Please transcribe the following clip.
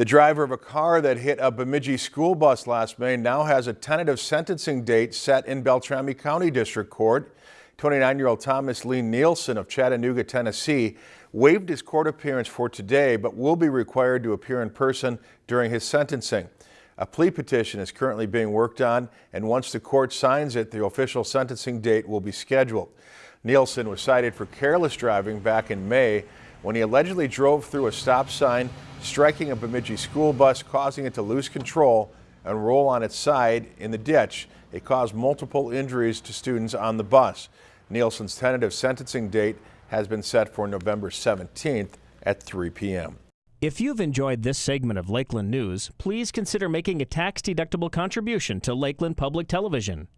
The driver of a car that hit a Bemidji school bus last May now has a tentative sentencing date set in Beltrami County District Court. 29-year-old Thomas Lee Nielsen of Chattanooga, Tennessee, waived his court appearance for today, but will be required to appear in person during his sentencing. A plea petition is currently being worked on, and once the court signs it, the official sentencing date will be scheduled. Nielsen was cited for careless driving back in May when he allegedly drove through a stop sign, striking a Bemidji school bus, causing it to lose control and roll on its side in the ditch. It caused multiple injuries to students on the bus. Nielsen's tentative sentencing date has been set for November 17th at 3 p.m. If you've enjoyed this segment of Lakeland News, please consider making a tax-deductible contribution to Lakeland Public Television.